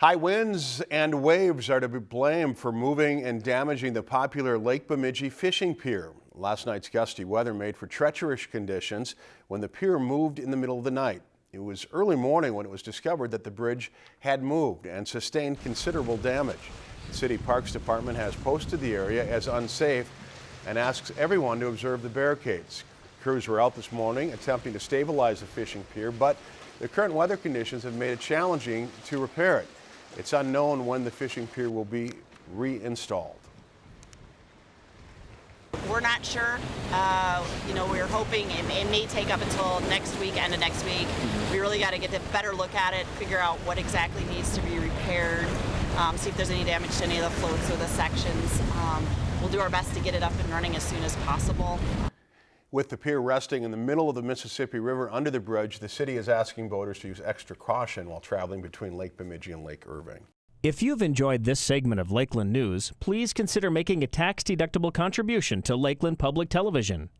High winds and waves are to be blamed for moving and damaging the popular Lake Bemidji fishing pier. Last night's gusty weather made for treacherous conditions when the pier moved in the middle of the night. It was early morning when it was discovered that the bridge had moved and sustained considerable damage. The City Parks Department has posted the area as unsafe and asks everyone to observe the barricades. Crews were out this morning attempting to stabilize the fishing pier, but the current weather conditions have made it challenging to repair it. It's unknown when the fishing pier will be reinstalled. We're not sure. Uh, you know, we're hoping it, it, may take up until next week, end of next week. We really got to get a better look at it, figure out what exactly needs to be repaired, um, see if there's any damage to any of the floats or the sections. Um, we'll do our best to get it up and running as soon as possible. With the pier resting in the middle of the Mississippi River under the bridge, the city is asking boaters to use extra caution while traveling between Lake Bemidji and Lake Irving. If you've enjoyed this segment of Lakeland News, please consider making a tax-deductible contribution to Lakeland Public Television.